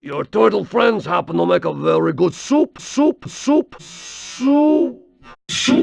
Your turtle friends happen to make a very good soup, soup, soup, soup, soup.